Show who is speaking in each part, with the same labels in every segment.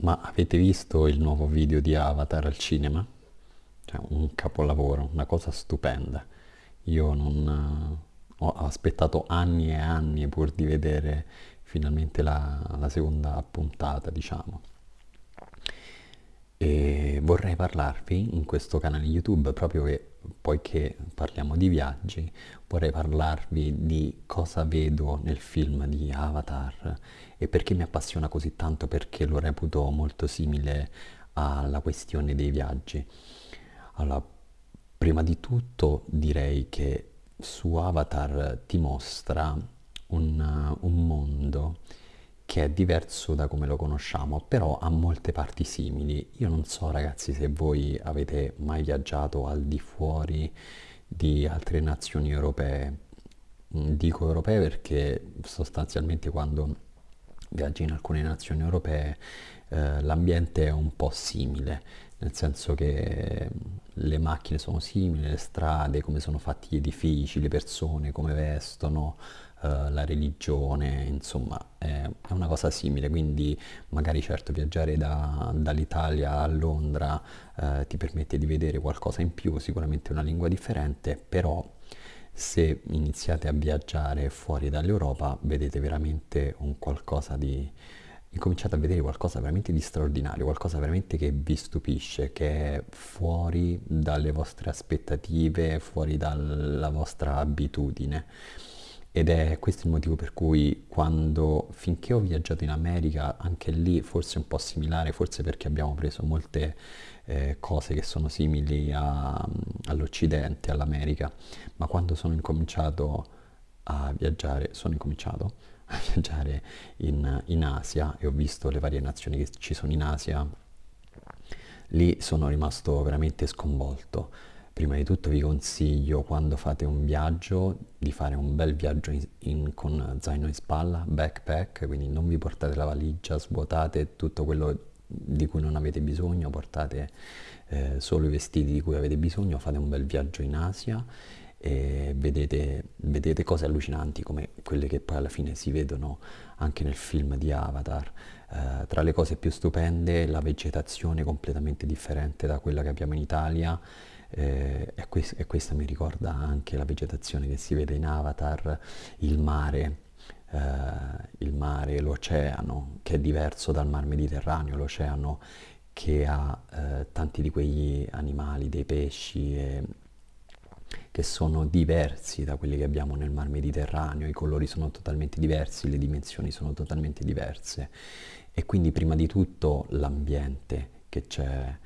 Speaker 1: Ma avete visto il nuovo video di Avatar al cinema? Cioè, un capolavoro, una cosa stupenda. Io non eh, ho aspettato anni e anni pur di vedere finalmente la, la seconda puntata, diciamo. E vorrei parlarvi in questo canale YouTube, proprio che poiché parliamo di viaggi, vorrei parlarvi di cosa vedo nel film di Avatar e perché mi appassiona così tanto, perché lo reputo molto simile alla questione dei viaggi. Allora, prima di tutto direi che su Avatar ti mostra un, un mondo che è diverso da come lo conosciamo, però ha molte parti simili. Io non so ragazzi se voi avete mai viaggiato al di fuori di altre nazioni europee. Mm, dico europee perché sostanzialmente quando viaggi in alcune nazioni europee eh, l'ambiente è un po' simile, nel senso che mm, le macchine sono simili, le strade, come sono fatti gli edifici, le persone, come vestono, eh, la religione, insomma è, è, una cosa simile, quindi magari certo viaggiare da, dall'Italia a Londra eh, ti permette di vedere qualcosa in più, sicuramente una lingua differente, però se iniziate a viaggiare fuori dall'Europa vedete veramente un qualcosa di incominciate a vedere qualcosa veramente di straordinario, qualcosa veramente che vi stupisce, che è fuori dalle vostre aspettative, fuori dalla vostra abitudine. Ed è questo il motivo per cui quando, finché ho viaggiato in America, anche lì forse un po' similare, forse perché abbiamo preso molte eh, cose che sono simili a, all'Occidente, all'America, ma quando sono incominciato a viaggiare, sono incominciato a viaggiare in, in Asia e ho visto le varie nazioni che ci sono in Asia, lì sono rimasto veramente sconvolto Prima di tutto vi consiglio quando fate un viaggio di fare un bel viaggio in, in, con zaino in spalla, backpack, quindi non vi portate la valigia, svuotate tutto quello di cui non avete bisogno, portate eh, solo i vestiti di cui avete bisogno, fate un bel viaggio in Asia e vedete, vedete cose allucinanti come quelle che poi alla fine si vedono anche nel film di Avatar. Eh, tra le cose più stupende la vegetazione completamente differente da quella che abbiamo in Italia eh, e, que- e, questa mi ricorda anche la vegetazione che si vede in Avatar, il mare, eh, il mare, l'oceano, che è diverso dal mar Mediterraneo, l'oceano che ha eh, tanti di quegli animali, dei pesci, e, che sono diversi da quelli che abbiamo nel mar Mediterraneo, i colori sono totalmente diversi, le dimensioni sono totalmente diverse. E quindi prima di tutto l'ambiente che c'è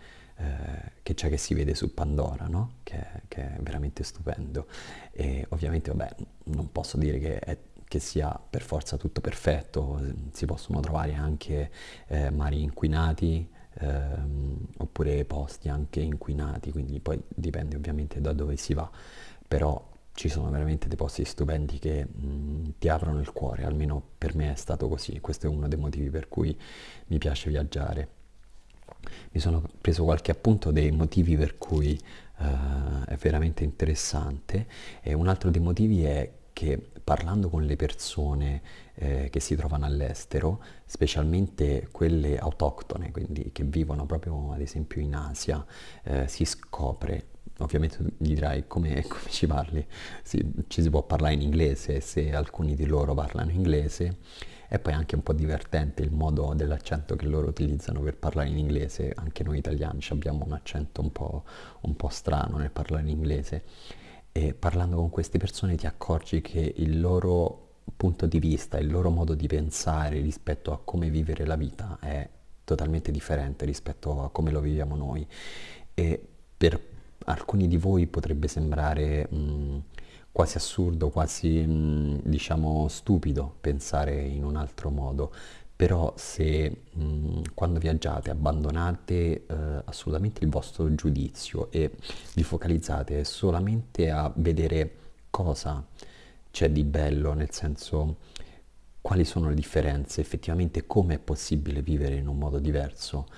Speaker 1: eh, che c'è che si vede su Pandora, no? che, che, è veramente stupendo. E ovviamente, vabbè, non posso dire che, è, che sia per forza tutto perfetto, si possono trovare anche eh, mari inquinati, ehm, oppure posti anche inquinati, quindi poi dipende ovviamente da dove si va, però ci sono veramente dei posti stupendi che mh, ti aprono il cuore, almeno per me è stato così, questo è uno dei motivi per cui mi piace viaggiare mi sono preso qualche appunto dei motivi per cui uh, è veramente interessante. E un altro dei motivi è che parlando con le persone eh, che si trovano all'estero, specialmente quelle autoctone, quindi che vivono proprio ad esempio in Asia, eh, si scopre ovviamente gli dirai come, come ci parli, sì, ci si può parlare in inglese se alcuni di loro parlano inglese e poi anche un po' divertente il modo dell'accento che loro utilizzano per parlare in inglese, anche noi italiani abbiamo un accento un po', un po' strano nel parlare in inglese. E parlando con queste persone ti accorgi che il loro punto di vista, il loro modo di pensare rispetto a come vivere la vita è totalmente differente rispetto a come lo viviamo noi. E per alcuni di voi potrebbe sembrare mh, quasi assurdo, quasi mh, diciamo stupido pensare in un altro modo, però se mh, quando viaggiate abbandonate eh, assolutamente il vostro giudizio e vi focalizzate solamente a vedere cosa c'è di bello, nel senso quali sono le differenze, effettivamente come è possibile vivere in un modo diverso,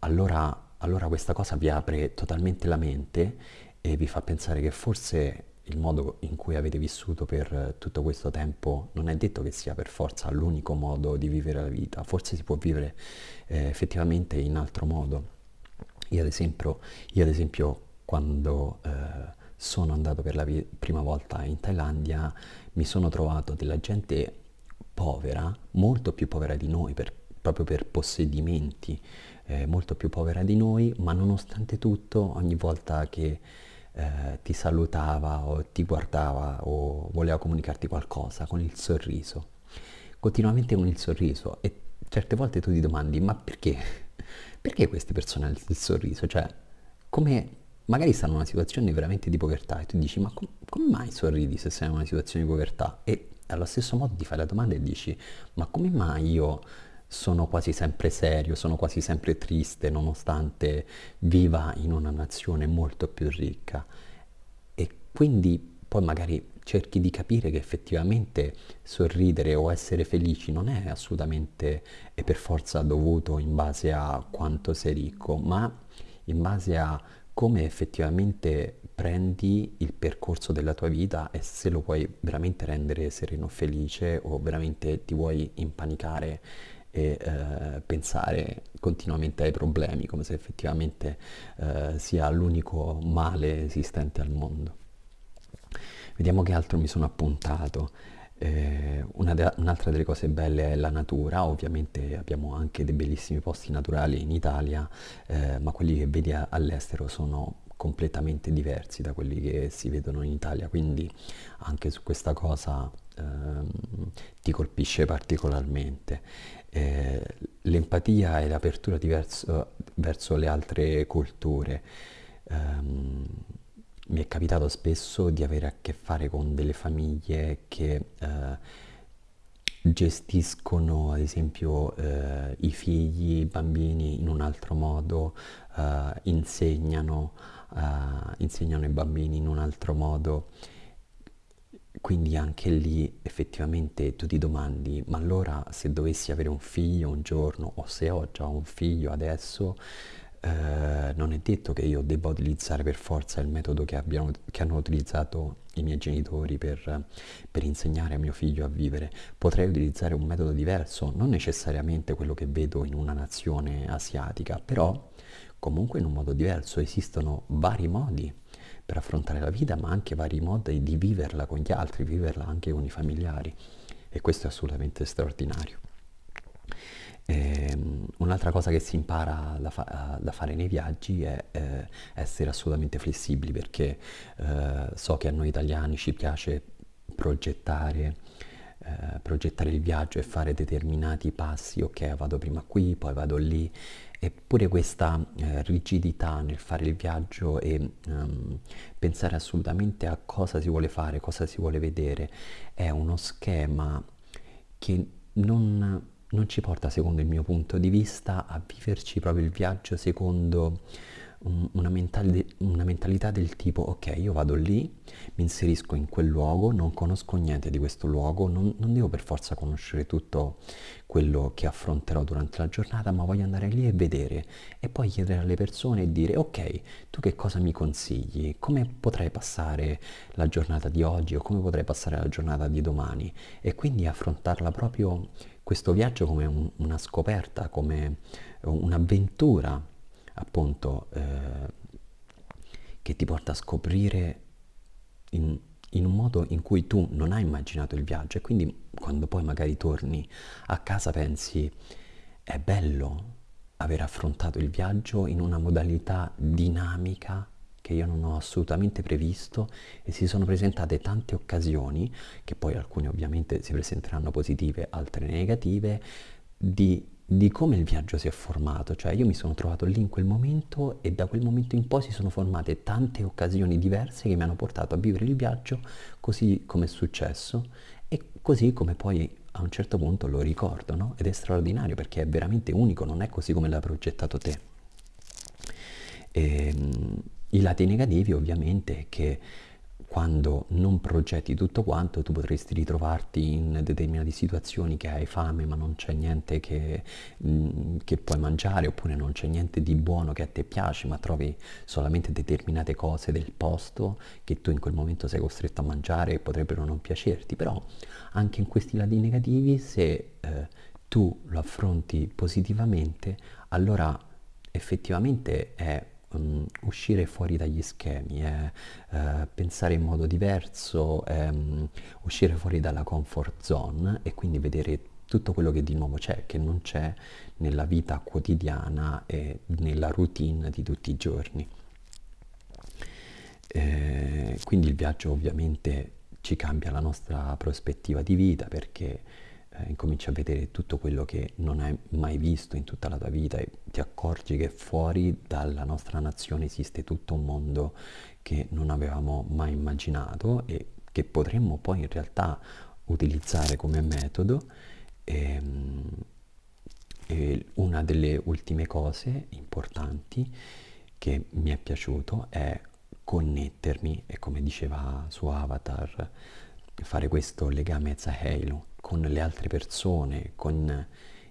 Speaker 1: allora, allora questa cosa vi apre totalmente la mente e vi fa pensare che forse il modo in cui avete vissuto per tutto questo tempo non è detto che sia per forza l'unico modo di vivere la vita, forse si può vivere eh, effettivamente in altro modo. Io ad esempio, io ad esempio quando eh, sono andato per la prima volta in Thailandia mi sono trovato della gente povera, molto più povera di noi, per, proprio per possedimenti, eh, molto più povera di noi, ma nonostante tutto ogni volta che eh, ti salutava o ti guardava o voleva comunicarti qualcosa con il sorriso, continuamente con il sorriso e certe volte tu ti domandi ma perché? Perché queste persone hanno il sorriso? Cioè, come magari stanno in una situazione veramente di povertà e tu dici ma com- come mai sorridi se sei in una situazione di povertà? E allo stesso modo ti fai la domanda e dici ma come mai io sono quasi sempre serio, sono quasi sempre triste nonostante viva in una nazione molto più ricca. E quindi poi magari cerchi di capire che effettivamente sorridere o essere felici non è assolutamente e per forza dovuto in base a quanto sei ricco, ma in base a come effettivamente prendi il percorso della tua vita e se lo puoi veramente rendere sereno, felice o veramente ti vuoi impanicare e eh, pensare continuamente ai problemi come se effettivamente eh, sia l'unico male esistente al mondo. Vediamo che altro mi sono appuntato. Eh, un'altra delle cose belle è la natura, ovviamente abbiamo anche dei bellissimi posti naturali in Italia, eh, ma quelli che vedi all'estero sono completamente diversi da quelli che si vedono in Italia, quindi anche su questa cosa ehm, ti colpisce particolarmente. Eh, l'empatia e l'apertura verso le altre culture. Um, mi è capitato spesso di avere a che fare con delle famiglie che eh, gestiscono ad esempio eh, i figli, i bambini in un altro modo, eh, insegnano, eh, insegnano i bambini in un altro modo. Quindi anche lì effettivamente tu ti domandi, ma allora se dovessi avere un figlio un giorno o se ho già un figlio adesso, eh, non è detto che io debba utilizzare per forza il metodo che, abbiano, che hanno utilizzato i miei genitori per, per, insegnare a mio figlio a vivere. Potrei utilizzare un metodo diverso, non necessariamente quello che vedo in una nazione asiatica, però comunque in un modo diverso. Esistono vari modi per affrontare la vita, ma anche vari modi di viverla con gli altri, viverla anche con i familiari. E questo è assolutamente straordinario. Ehm, un'altra cosa che si impara da, fa- da fare nei viaggi è eh, essere assolutamente flessibili perché eh, so che a noi italiani ci piace progettare, eh, progettare il viaggio e fare determinati passi, ok vado prima qui, poi vado lì, eppure questa eh, rigidità nel fare il viaggio e um, pensare assolutamente a cosa si vuole fare, cosa si vuole vedere, è uno schema che non non ci porta, secondo il mio punto di vista, a viverci proprio il viaggio secondo una, mentali- una, mentalità del tipo ok io vado lì, mi inserisco in quel luogo, non conosco niente di questo luogo, non, non, devo per forza conoscere tutto quello che affronterò durante la giornata, ma voglio andare lì e vedere. E poi chiedere alle persone e dire ok tu che cosa mi consigli, come potrei passare la giornata di oggi o come potrei passare la giornata di domani? E quindi affrontarla proprio questo viaggio come un, una scoperta, come un'avventura appunto eh, che ti porta a scoprire in, in un modo in cui tu non hai immaginato il viaggio. E quindi quando poi magari torni a casa pensi è bello aver affrontato il viaggio in una modalità dinamica che io non ho assolutamente previsto e si sono presentate tante occasioni, che poi alcune ovviamente si presenteranno positive, altre negative, di di come il viaggio si è formato, cioè io mi sono trovato lì in quel momento e da quel momento in poi si sono formate tante occasioni diverse che mi hanno portato a vivere il viaggio così come è successo e così come poi a un certo punto lo ricordo, no? Ed è straordinario perché è veramente unico, non è così come l'ha progettato te. E, ehm, I lati negativi ovviamente che quando non progetti tutto quanto tu potresti ritrovarti in determinate situazioni che hai fame ma non c'è niente che, mm, che puoi mangiare oppure non c'è niente di buono che a te piace ma trovi solamente determinate cose del posto che tu in quel momento sei costretto a mangiare e potrebbero non piacerti. Però anche in questi lati negativi se eh, tu lo affronti positivamente allora effettivamente è um, uscire fuori dagli schemi, è uh, pensare in modo diverso, è, um, uscire fuori dalla comfort zone e quindi vedere tutto quello che di nuovo c'è, che non c'è nella vita quotidiana e nella routine di tutti i giorni. Eh, quindi il viaggio ovviamente ci cambia la nostra prospettiva di vita perché eh, incominci a vedere tutto quello che non hai mai visto in tutta la tua vita e ti accorgi che fuori dalla nostra nazione esiste tutto un mondo che non avevamo mai immaginato e che potremmo poi in realtà utilizzare come metodo. E, ehm, e una delle ultime cose importanti che mi è piaciuto è connettermi e come diceva su Avatar fare questo legame Zahelu con le altre persone, con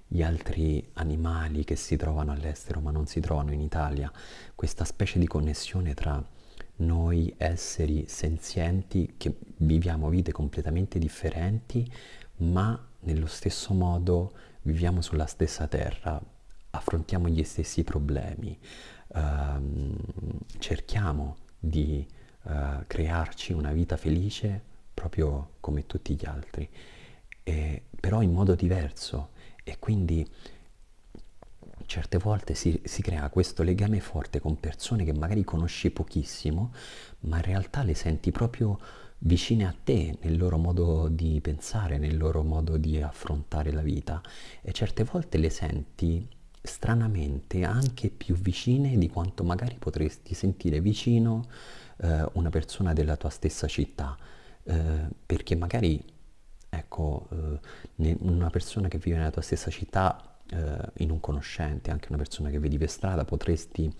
Speaker 1: gli altri animali che si trovano all'estero ma non si trovano in Italia, questa specie di connessione tra noi esseri senzienti che viviamo vite completamente differenti, ma nello stesso modo viviamo sulla stessa terra, affrontiamo gli stessi problemi, ehm, cerchiamo di eh, crearci una vita felice proprio come tutti gli altri eh, però in modo diverso. E quindi certe volte si, si, crea questo legame forte con persone che magari conosci pochissimo, ma in realtà le senti proprio vicine a te nel loro modo di pensare, nel loro modo di affrontare la vita. E certe volte le senti stranamente anche più vicine di quanto magari potresti sentire vicino eh, una persona della tua stessa città, eh, perché magari ecco, eh, una persona che vive nella tua stessa città, eh, in un conoscente, anche una persona che vedi per strada, potresti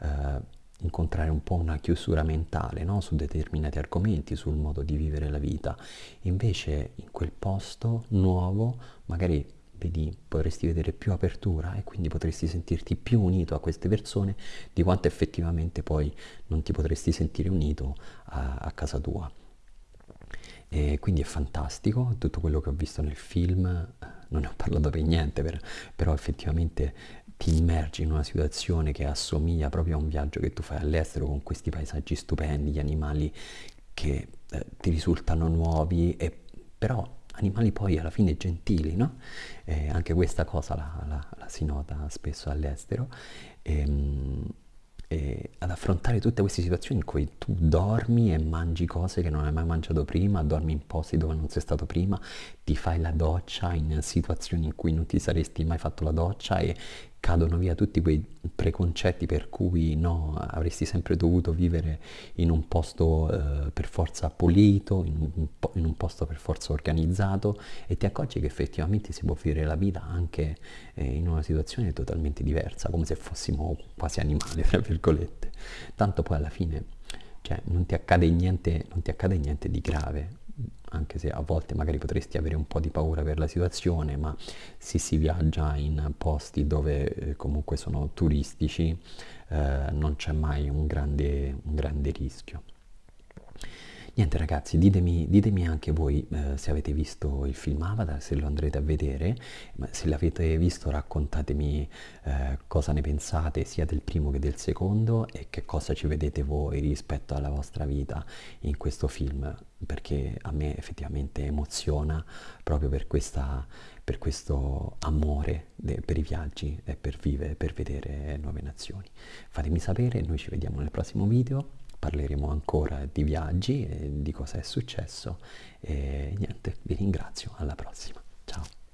Speaker 1: eh, incontrare un po' una chiusura mentale no? su determinati argomenti, sul modo di vivere la vita. Invece in quel posto nuovo magari vedi, potresti vedere più apertura e quindi potresti sentirti più unito a queste persone di quanto effettivamente poi non ti potresti sentire unito a, a casa tua. E quindi è fantastico, tutto quello che ho visto nel film, eh, non ne ho parlato per niente, per, però effettivamente ti immergi in una situazione che assomiglia proprio a un viaggio che tu fai all'estero con questi paesaggi stupendi, gli animali che eh, ti risultano nuovi, e, però animali poi alla fine gentili, no? Eh, anche questa cosa la, la, la, si nota spesso all'estero. E, ehm, e ad affrontare tutte queste situazioni in cui tu dormi e mangi cose che non hai mai mangiato prima, dormi in posti dove non sei stato prima, ti fai la doccia in situazioni in cui non ti saresti mai fatto la doccia e cadono via tutti quei preconcetti per cui no, avresti sempre dovuto vivere in un posto eh, per forza pulito, in un, in un, posto per forza organizzato e ti accorgi che effettivamente si può vivere la vita anche eh, in una situazione totalmente diversa, come se fossimo quasi animali, tra virgolette. Tanto poi alla fine cioè, non, ti niente, non ti accade niente di grave, anche se a volte magari potresti avere un po' di paura per la situazione, ma se si viaggia in posti dove eh, comunque sono turistici eh, non c'è mai un grande, un grande rischio. Niente ragazzi, ditemi, ditemi anche voi eh, se avete visto il film Avatar, se lo andrete a vedere, ma se l'avete visto raccontatemi eh, cosa ne pensate sia del primo che del secondo e che cosa ci vedete voi rispetto alla vostra vita in questo film, perché a me effettivamente emoziona proprio per, questa, per questo amore de, per i viaggi e per vivere, per vedere nuove nazioni. Fatemi sapere, noi ci vediamo nel prossimo video parleremo ancora di viaggi e di cosa è successo e niente, vi ringrazio, alla prossima, ciao!